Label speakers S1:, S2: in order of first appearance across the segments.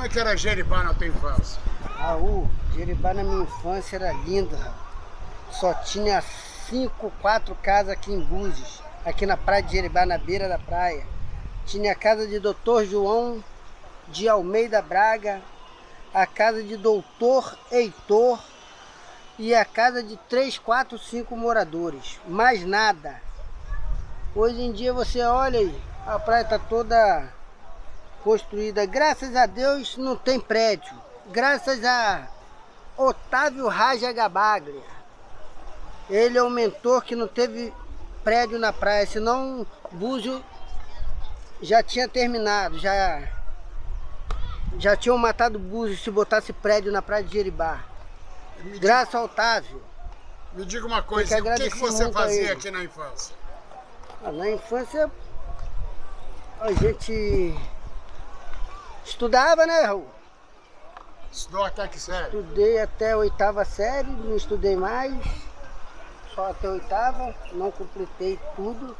S1: Como é que era Jeribá na tua infância?
S2: Raul, Jeribá na minha infância era lindo, Raul. Só tinha cinco, quatro casas aqui em Búzios, aqui na praia de Jeribá, na beira da praia. Tinha a casa de Doutor João de Almeida Braga, a casa de Doutor Heitor e a casa de três, quatro, cinco moradores. Mais nada. Hoje em dia você olha aí, a praia está toda construída. Graças a Deus não tem prédio. Graças a Otávio Raja Gabaglia. Ele é o mentor que não teve prédio na praia, senão Búzio já tinha terminado, já já tinham matado Búzio se botasse prédio na praia de Jeribá. Graças ao Otávio.
S1: Me diga uma coisa, o que, que você fazia aqui na infância?
S2: Ah, na infância a gente estudava, né, Raul?
S1: Estudou até que série?
S2: Estudei até a oitava série, não estudei mais. Só até a oitava, não completei tudo.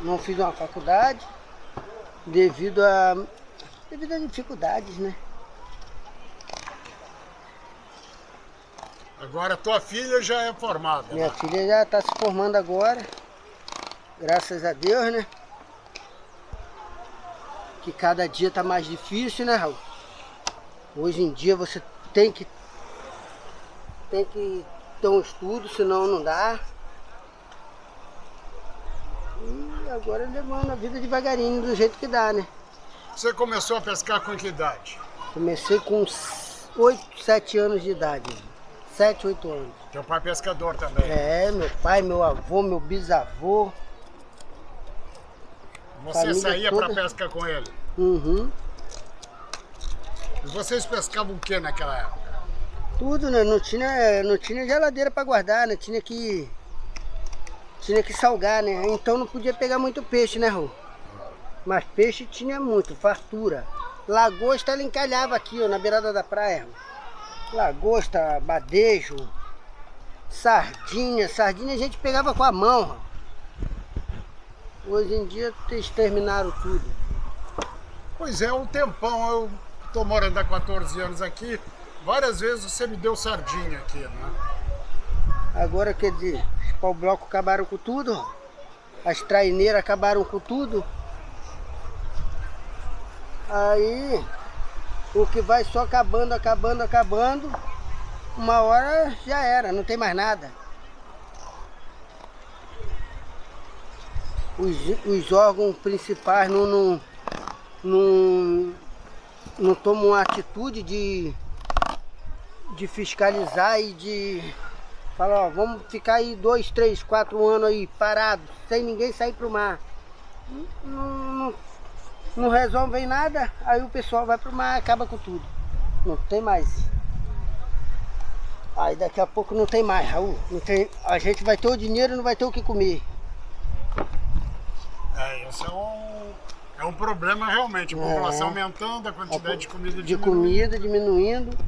S2: Não fiz uma faculdade. Devido a. devido a dificuldades, né?
S1: Agora tua filha já é formada.
S2: Minha
S1: né?
S2: filha já está se formando agora. Graças a Deus, né? Que cada dia está mais difícil, né, Raul? Hoje em dia você tem que tem que ter um estudo, senão não dá. E agora levando a vida devagarinho, do jeito que dá, né?
S1: Você começou a pescar com que idade?
S2: Comecei com 8, 7 anos de idade. 7, 8 anos.
S1: Teu pai é pescador também?
S2: É, meu pai, meu avô, meu bisavô.
S1: Você saía
S2: toda.
S1: para pesca com ele?
S2: Uhum.
S1: E vocês pescavam o que naquela época?
S2: Tudo, né? Não tinha, não tinha geladeira para guardar, né? Tinha que. Tinha que salgar, né? Então não podia pegar muito peixe, né, Rô? Mas peixe tinha muito, fartura. Lagosta ela encalhava aqui, ó, na beirada da praia. Lagosta, badejo, sardinha. Sardinha a gente pegava com a mão, ó. Hoje em dia eles terminaram tudo.
S1: Pois é, um tempão. Eu tô morando há 14 anos aqui. Várias vezes você me deu sardinha aqui, né?
S2: Agora, quer dizer, os pau-bloco acabaram com tudo, as traineiras acabaram com tudo. Aí, o que vai só acabando, acabando, acabando, uma hora já era, não tem mais nada. Os, os órgãos principais não, não, não, não tomam uma atitude de, de fiscalizar e de falar, ó, vamos ficar aí dois, três, quatro anos aí parados, sem ninguém sair pro mar. Não, não, não resolvem nada, aí o pessoal vai pro mar acaba com tudo. Não tem mais. Aí daqui a pouco não tem mais, Raul. Não tem, a gente vai ter o dinheiro e não vai ter o que comer.
S1: É, esse é um, é um problema realmente. A
S2: É.
S1: população aumentando, a quantidade de comida
S2: de
S1: diminuindo.
S2: comida diminuindo.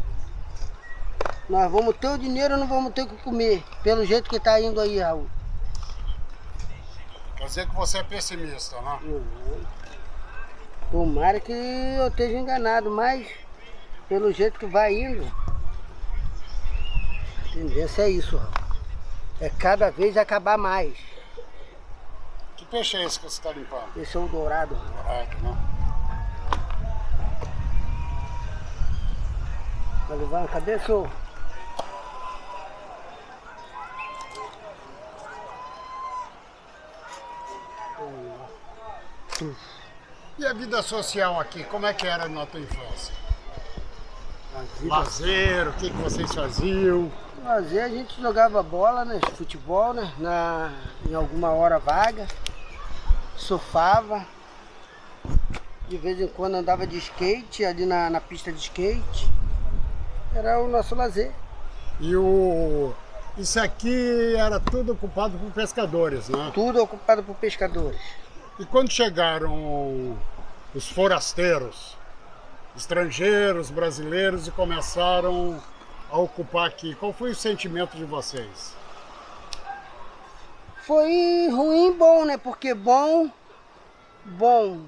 S2: Nós vamos ter o dinheiro ou não vamos ter o que comer. Pelo jeito que tá indo aí, Raul.
S1: Quer dizer que você é pessimista, né?
S2: Uhum. Tomara que eu esteja enganado, mas pelo jeito que vai indo, a tendência é isso, Raul. É cada vez acabar mais.
S1: Peixe é esse que você está limpando?
S2: Esse é o dourado.
S1: Dourado, né?
S2: Tá levando? Cadê seu?
S1: E a vida social aqui, como é que era na tua infância? Lazer, o que, que vocês faziam?
S2: Lazer, a gente jogava bola, né? Futebol, né? Na, em alguma hora vaga. Surfava. De vez em quando andava de skate ali na, na pista de skate. Era o nosso lazer.
S1: E o... Isso aqui era tudo ocupado por pescadores, né?
S2: Tudo ocupado por pescadores.
S1: E quando chegaram os forasteiros, estrangeiros, brasileiros, e começaram a ocupar aqui, qual foi o sentimento de vocês?
S2: Foi ruim bom, né? Porque bom, bom.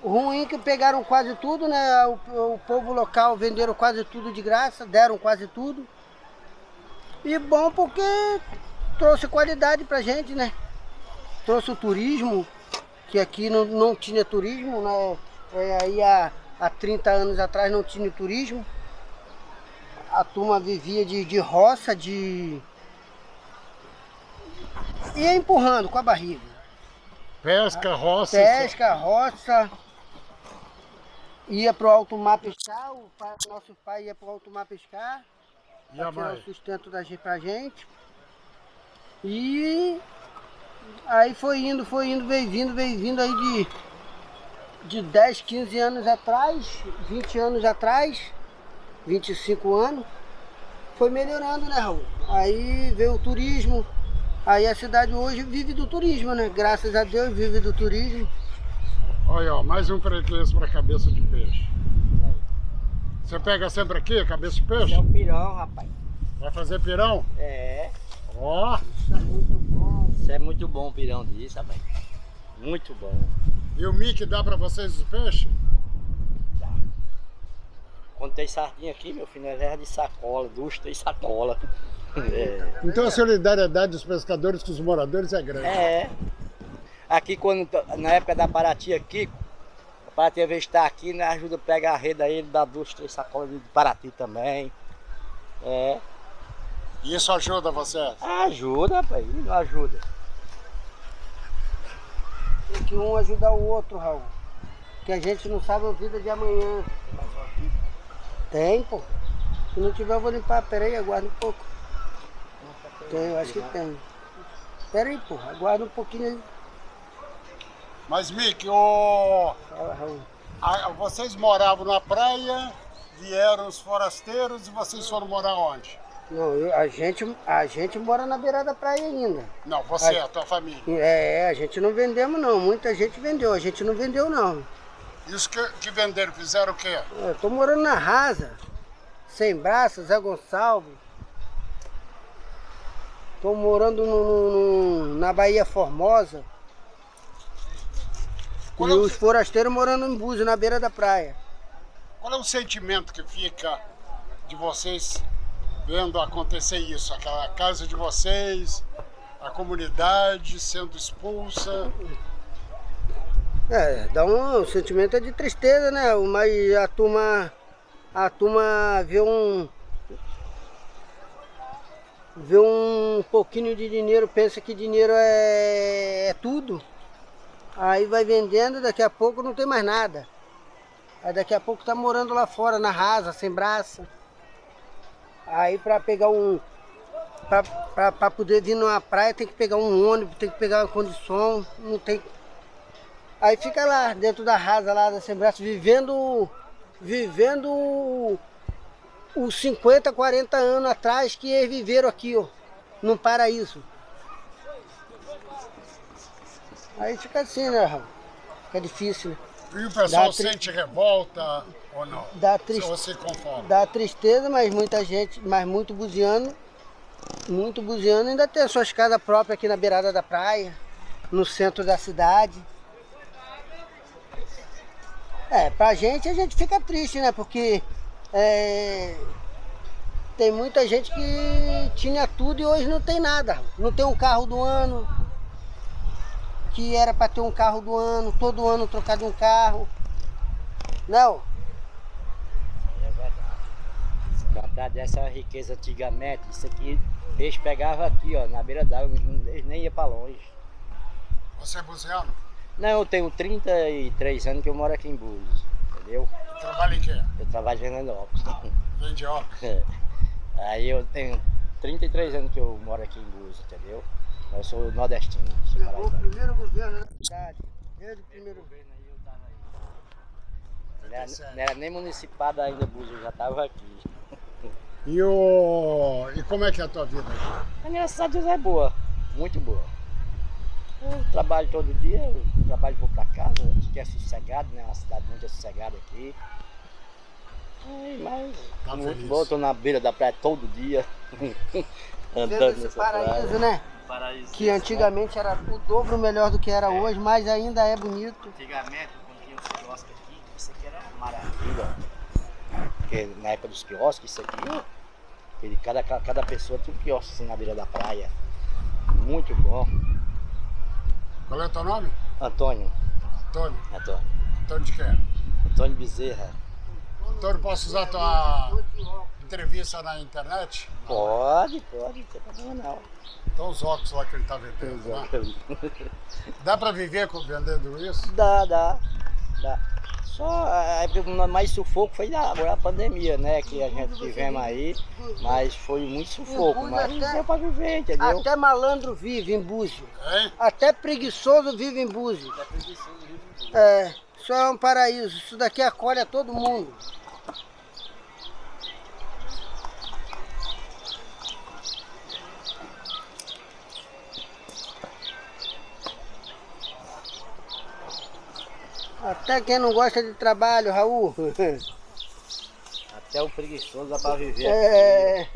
S2: Ruim que pegaram quase tudo, né? O, o povo local venderam quase tudo de graça, deram quase tudo. E bom porque trouxe qualidade pra gente, né? Trouxe o turismo, que aqui não, não tinha turismo, né? É, aí há, há 30 anos atrás não tinha turismo. A turma vivia de, de roça, de... Ia empurrando com a barriga.
S1: Pesca, roça...
S2: Pesca, roça ia pro alto mar pescar, o pai, nosso pai ia pro alto mar pescar.
S1: E a mãe?
S2: o sustento da gente pra gente. E aí foi indo, foi indo, veio vindo, veio vindo aí de, de 10, 15 anos atrás, 20 anos atrás, 25 anos, foi melhorando, né, Raul? Aí veio o turismo, aí a cidade hoje vive do turismo, né? Graças a Deus vive do turismo.
S1: Olha, ó, mais um freguês para cabeça de peixe. Você pega sempre aqui, cabeça de peixe?
S3: é o pirão, rapaz.
S1: Vai fazer pirão?
S3: É.
S1: Ó.
S2: Isso é muito bom.
S3: Isso é muito bom o pirão disso, rapaz. Muito bom.
S1: E o mic dá para vocês os peixes?
S3: Dá. Quando tem sardinha aqui, meu filho, nós leva de sacola, dusta e sacola. É.
S1: Então a solidariedade dos pescadores com os moradores é grande.
S3: É. Aqui, quando, na época da Paraty aqui, a Paraty às vezes está aqui, né, ajuda a pegar a rede aí, dá duas, três sacolas de Paraty também. É.
S1: Isso ajuda você?
S3: Ajuda, rapaz, não ajuda.
S2: Tem que um ajudar o outro, Raul. Que a gente não sabe a vida de amanhã. Tem, pô. Se não tiver, eu vou limpar. Pera aí, aguarda um pouco. Tem, eu acho que tem. Pera aí, pô. Aguarda um pouquinho aí.
S1: Mas, Mick, o...
S2: Fala, Raul.
S1: a- vocês moravam na praia, vieram os forasteiros e vocês foram morar onde?
S2: Não, eu- a, gente, a gente mora na beirada da praia ainda.
S1: Não, você,
S2: Ai.
S1: a tua família.
S2: É, a gente não vendemos não. Muita gente vendeu. A gente não vendeu não.
S1: E os que, que venderam fizeram o quê?
S2: Eu tô morando na Rasa. Sem braços, Zé Gonçalves. Tô morando no- no- na Bahia Formosa. E
S1: Qual é o-
S2: os forasteiros morando em Búzios, na beira da praia.
S1: Qual é o sentimento que fica de vocês vendo acontecer isso? Aquela casa de vocês, a comunidade sendo expulsa.
S2: É, dá um, o sentimento é de tristeza, né? Mas a turma, a turma vê um, vê um pouquinho de dinheiro, pensa que dinheiro é, é tudo. Aí vai vendendo, daqui a pouco não tem mais nada. Aí daqui a pouco tá morando lá fora, na rasa, sem braça. Aí pra pegar um. Pra poder vir numa praia tem que pegar um ônibus, tem que pegar uma condição, não tem. Aí fica lá, dentro da rasa lá da sem braço, vivendo. Vivendo os 50, 40 anos atrás que eles viveram aqui, ó, num paraíso. Aí fica assim, né, Raul? Fica difícil, né?
S1: E o pessoal
S2: tri-
S1: sente revolta ou não?
S2: Dá triste-
S1: se conforma?
S2: Dá tristeza, mas muita gente, mas muito buziano, muito buziano ainda tem suas casas próprias aqui na beirada da praia, no centro da cidade. É, pra gente a gente fica triste, né? Porque é, tem muita gente que tinha tudo e hoje não tem nada. Não tem um carro do ano, que era para ter um carro do ano, todo ano trocar de um carro. Não,
S3: É verdade. Pra dessa riqueza antigamente, isso aqui, eles pegavam aqui, ó, na beira d'água, eles nem iam pra longe.
S1: Você é buziano?
S3: Não, eu tenho 33 anos que eu moro aqui em Búzios, entendeu?
S1: Trabalha em quê?
S3: Eu trabalho em Fernandópolis.
S1: Vende óculos.
S3: Aí eu tenho 33 anos que eu moro aqui em Búzios, entendeu? Eu sou nordestino. Sou
S2: Chegou o primeiro governo da cidade. Desde o primeiro
S3: Não era, não era nem municipado ainda, Búzios, eu já estava aqui.
S1: E, o... e como é que é a tua vida?
S3: A minha cidade é boa, muito boa. Eu trabalho todo dia, eu trabalho e vou pra casa, que é sossegado, né? Uma cidade muito sossegada aqui. Ai, mas
S1: Tá
S3: muito
S1: feliz.
S3: bom, tô na beira da praia todo dia. Andando nessa
S2: paraíso,
S3: praia.
S2: né?
S3: Paraíso.
S2: Que antigamente era o dobro melhor do que era hoje, mas ainda é bonito.
S3: Antigamente, quando tinha uns quiosques aqui, isso aqui era uma maravilha. Porque na época dos quiosques, isso aqui, ele, cada, cada pessoa tinha um quiosque assim na beira da praia. Muito bom.
S1: Qual é o teu nome?
S3: Antônio.
S1: Antônio.
S3: Antônio.
S1: Antônio de quê?
S3: Antônio Bezerra.
S1: Antônio, posso usar a tua entrevista na internet?
S3: Pode, pode, não tem problema não.
S1: Então os óculos lá que ele tá vendendo, né? Dá pra viver vendendo isso?
S3: Dá, dá, dá. Só a época mais sufoco foi da, agora a pandemia, né? Que a gente tivemos aí, mas foi muito sufoco, mas
S2: até-
S3: deu pra viver, entendeu?
S2: Até malandro vive em Búzio.
S1: Hein?
S2: Até preguiçoso vive em Búzio. É, isso é um paraíso. Isso daqui acolhe a todo mundo. Até quem não gosta de trabalho, Raul.
S3: Até o preguiçoso dá pra viver.
S2: É,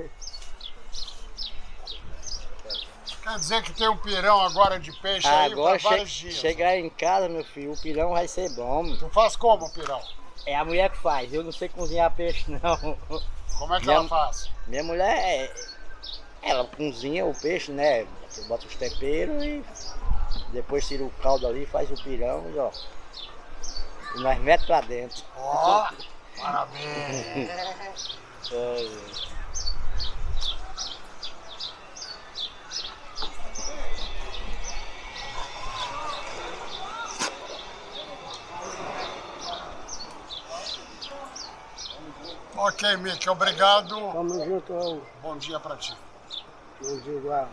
S1: Quer dizer que tem um pirão agora de peixe aí
S3: Agora
S1: para vários
S3: che
S1: dias.
S3: chegar em casa, meu filho, o pirão vai ser bom.
S1: Tu faz como o pirão?
S3: É a mulher que faz, eu não sei cozinhar peixe não.
S1: Como é que
S3: Minha-
S1: ela faz?
S3: Minha mulher, é- ela cozinha o peixe, né? Bota os temperos e depois tira o caldo ali, faz o pirão e ó. E nós metemos pra dentro.
S1: Ó, parabéns.
S3: É,
S1: ok, Mick, obrigado.
S2: tamo junto.
S1: Bom dia pra ti.
S2: Bom dia, igual.